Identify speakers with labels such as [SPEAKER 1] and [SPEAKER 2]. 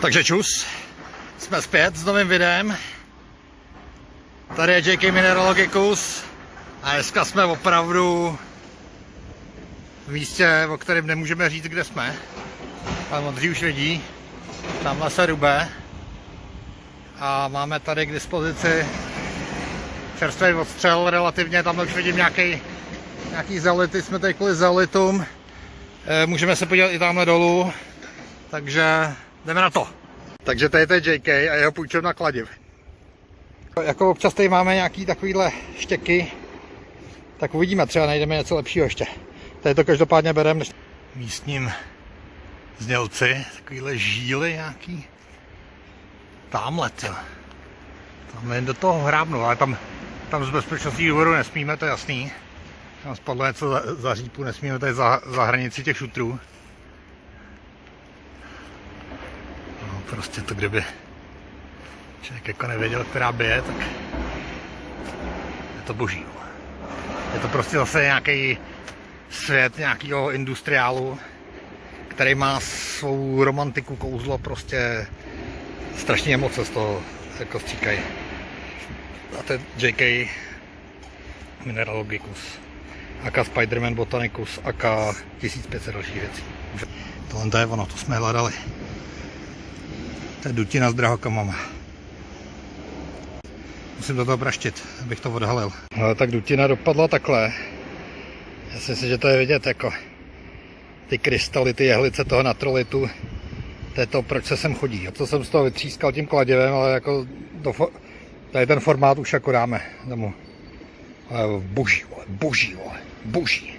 [SPEAKER 1] Takže čus, jsme zpět s novým videem. Tady je JK Mineralogicus a dneska jsme opravdu v místě, o kterém nemůžeme říct, kde jsme. Pan Modří už vidí, tamhle se rube a máme tady k dispozici čerstvý odstřel relativně, tam už vidím nějaký, nějaký zality, jsme tady kvůli zalitům. Eh, Můžeme se podívat i tamhle dolů, takže jdeme na to. Takže tady je JK a jeho půjčovna kladiv. Jako občas tady máme nějaký takovýhle štěky, tak uvidíme, třeba najdeme něco lepšího ještě. Tady to každopádně bereme místním znělci, takovýhle žíly nějaký. Tamhle, to. Tam jen do toho hrábnu, ale tam, tam z bezpečnostních důvodů nesmíme, to je jasný. Tam spadlo něco za, za řípu, nesmíme tady za, za hranici těch šutrů. Prostě to kdyby člověk jako nevěděl, která je, tak je to boží. Je to prostě zase nějaký svět nějakého industriálu, který má svou romantiku, kouzlo, prostě strašně emoce z toho jako stříkají. A to je JK Mineralogicus, aka Spider-Man Botanicus, aka 1500 dalších věcí. Tohle to je ono, to jsme hledali. To je dutina s drahokamama. Musím do toho praštit, abych to odhalil. No, tak dutina dopadla takhle. Já si myslím, že to je vidět jako ty krystaly, ty jehlice toho natrolitu. To je to, proč se sem chodí. A to jsem z toho vytřískal tím kladivem, ale jako fo- tady ten formát už jako dáme domů. Ale boží, vole, boží, vole, boží.